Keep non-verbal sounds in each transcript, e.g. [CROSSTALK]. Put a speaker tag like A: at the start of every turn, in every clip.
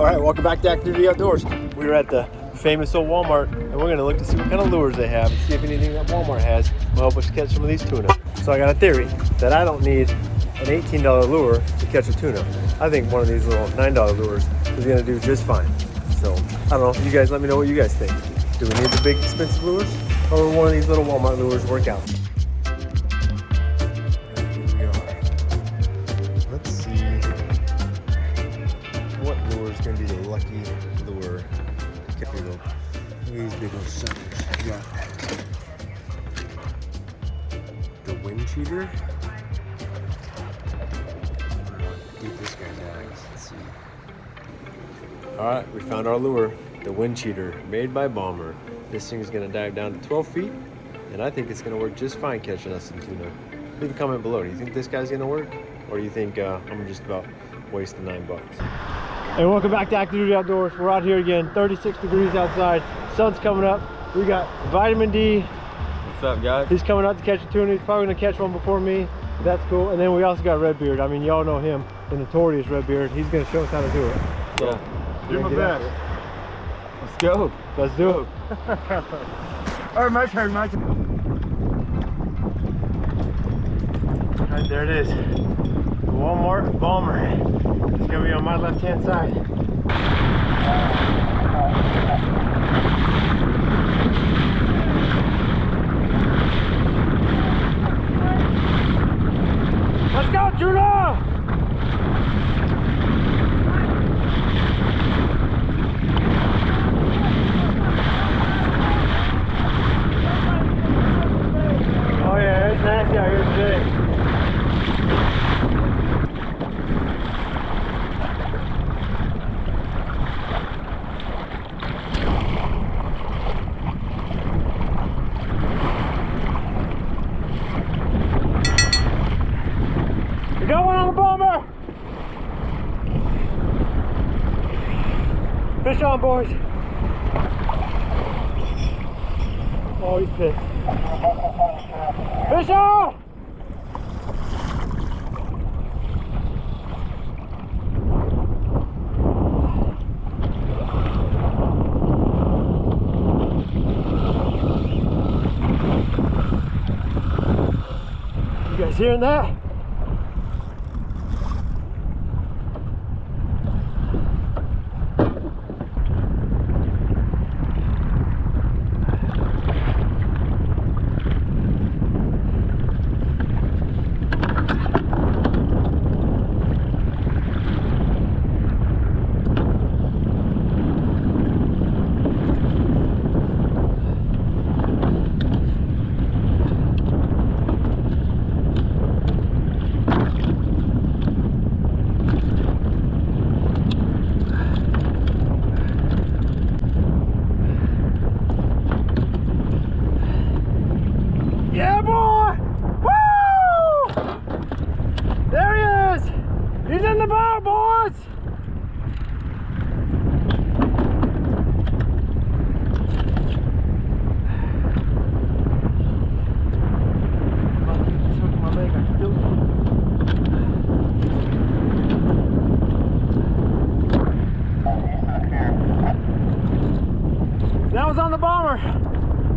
A: All right, welcome back to Active Duty Outdoors. We're at the famous old Walmart, and we're gonna look to see what kind of lures they have and see if anything that Walmart has will help us catch some of these tuna. So I got a theory that I don't need an $18 lure to catch a tuna. I think one of these little $9 lures is gonna do just fine. So I don't know, you guys let me know what you guys think. Do we need the big expensive lures or will one of these little Walmart lures work out? These big old suckers. Got the wind cheater. This guy. Let's see. All right, we found our lure, the wind cheater, made by Bomber. This thing is going to dive down to 12 feet, and I think it's going to work just fine catching us some tuna. Leave a comment below. Do you think this guy's going to work, or do you think uh, I'm just about wasting nine bucks? Hey, welcome back to Active Duty Outdoors. We're out here again, 36 degrees outside. Sun's coming up. We got vitamin D.
B: What's up, guys?
A: He's coming out to catch a tuna. He's probably gonna catch one before me. That's cool. And then we also got Redbeard. I mean, y'all know him, the notorious Redbeard. He's gonna show us how to do it. So,
B: Yeah.
A: we're
B: Do my
A: gonna get after
B: best. Let's go.
A: Let's do it. [LAUGHS]
B: All right, my turn, my turn.
A: All right, there it is. The Walmart Bomber. It's gonna be on my left-hand side. Let's go, Juno! Oh yeah, it's nasty out here today. We got one on the bomber! Fish boys. Oh, he's pissed. Fish on! You guys hearing that? Yeah, boy! Woo! There he is! He's in the boat, boys! That was on the bomber.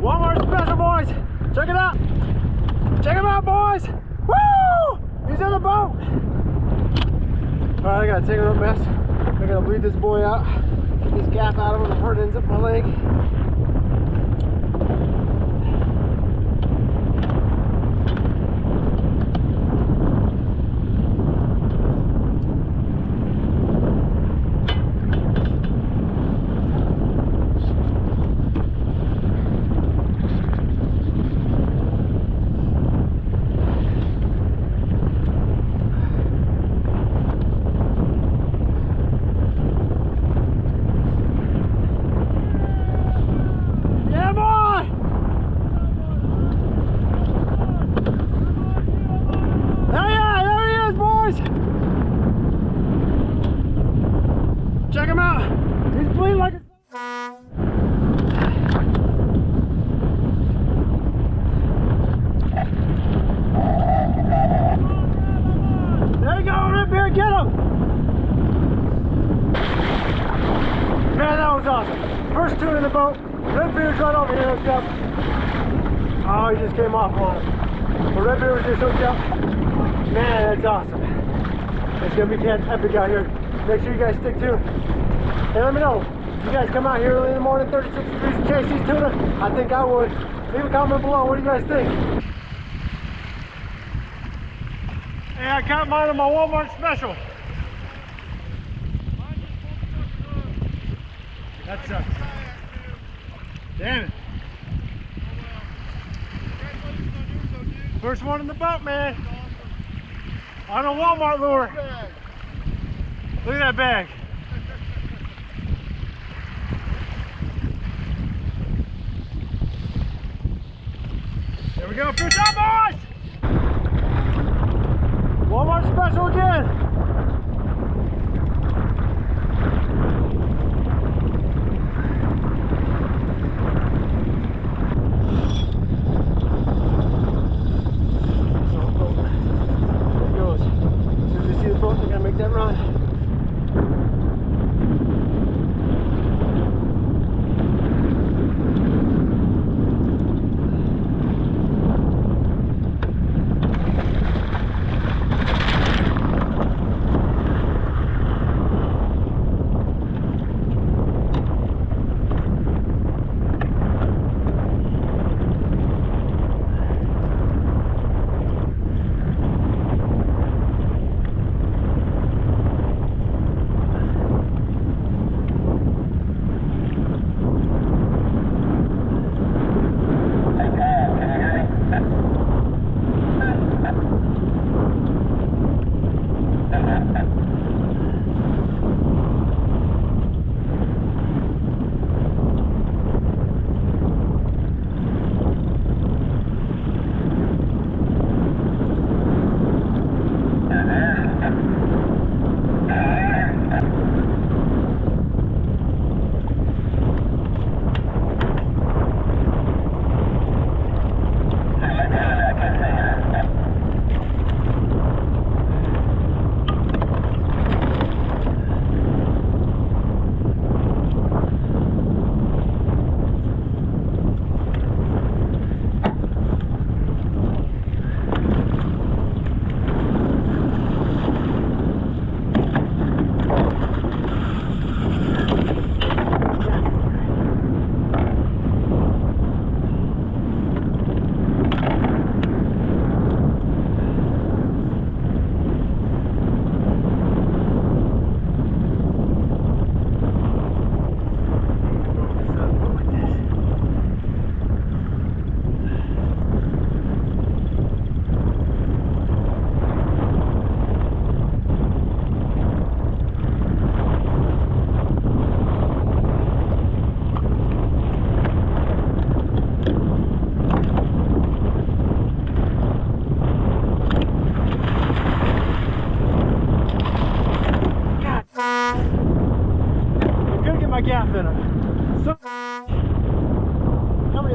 A: Walmart special, boys. Check it out. Check him out, boys. Woo! He's in the boat. All right, I gotta I gotta bleed this boy out. Get this gap out of him before it ends up my leg. Check him out. He's bleeding like a... There you go, Rip here, get him! Man, that was awesome. First two in the boat. Red Beard's right over here hooked up. Oh, he just came off on. But Red Beard was just hooked up. Man, that's awesome. It's gonna be epic out here. Make sure you guys stick tuned. And let me know. You guys come out here early in the morning, 36 degrees, and chase these tuna? I think I would. Leave a comment below. What do you guys think? Hey, I caught mine on my Walmart special. That sucks. Damn it. First one in the boat, man. On a Walmart lure. Look at that bag. There we go, fish on, boys!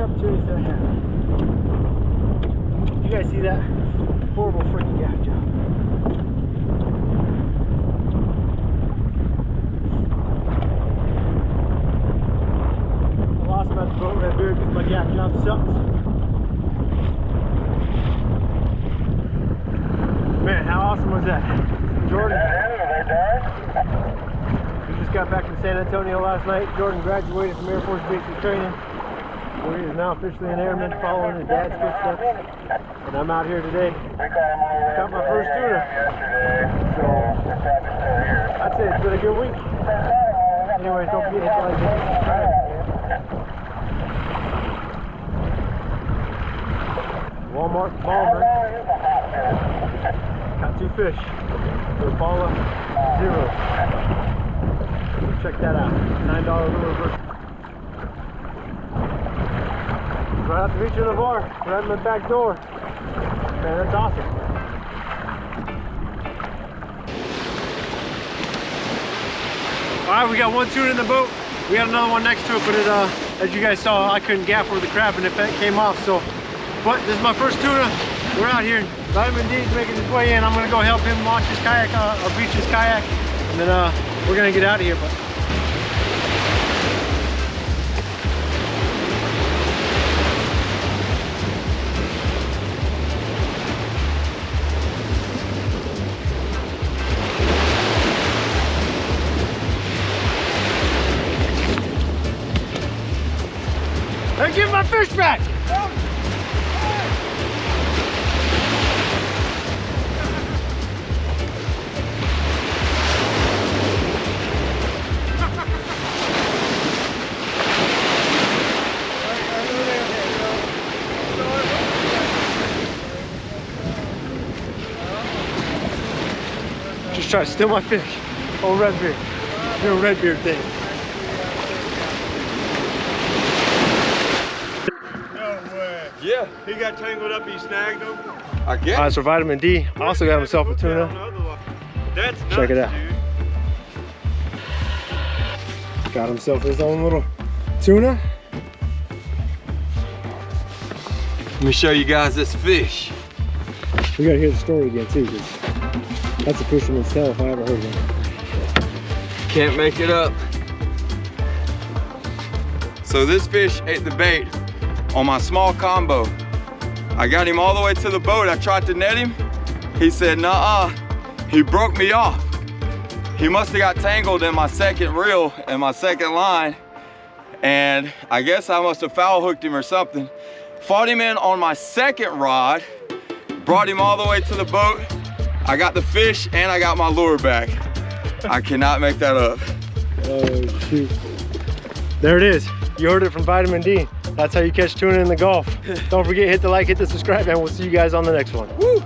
A: Opportunities I have? You guys see that? Horrible freaking gaff job. I lost the boat right here because my gaff job sucks. Man, how awesome was that? Jordan. We just got back from San Antonio last night. Jordan graduated from Air Force Basic Training. So he is now officially an airman following his dad's footsteps. And I'm out here today. Got my first tuna. So I'd say it's been a good week. Anyways, don't forget to like and. Walmart Bomber. Got two fish. Impala Zero. Check that out. Nine dollar lure versus. Right out the beach of the bar, right in the back door. Man, that's awesome. All right, we got one tuna in the boat. We got another one next to it, but it, uh, as you guys saw, I couldn't gaff where the crab and it came off. So, but this is my first tuna. We're out here. Vitamin D is making his way in. I'm gonna go help him launch his kayak, uh, or beach his kayak, and then uh, we're gonna get out of here. But Fish back! Just try to steal my fish. Oh, Redbeard. A Redbeard thing.
C: No way.
D: Yeah,
C: He got tangled up, he snagged him.
D: I guess.
A: All right, so vitamin D. Also got himself a tuna.
C: That's nuts,
A: Check it out.
C: dude.
A: Got himself his own little tuna.
D: Let me show you guys this fish.
A: We gotta hear the story again too, 'cause that's a fisherman's tale if I ever heard one.
D: Can't make it up.
B: So this fish ate the bait on my small combo. I got him all the way to the boat. I tried to net him. He said, nah, he broke me off. He must have got tangled in my second reel and my second line. And I guess I must have foul hooked him or something. Fought him in on my second rod, brought him all the way to the boat. I got the fish and I got my lure back. I cannot make that up.
A: Oh shoot. There it is. You heard it from Vitamin D. That's how you catch tuna in the Gulf. [LAUGHS] Don't forget, hit the like, hit the subscribe, and we'll see you guys on the next one.
B: Woo!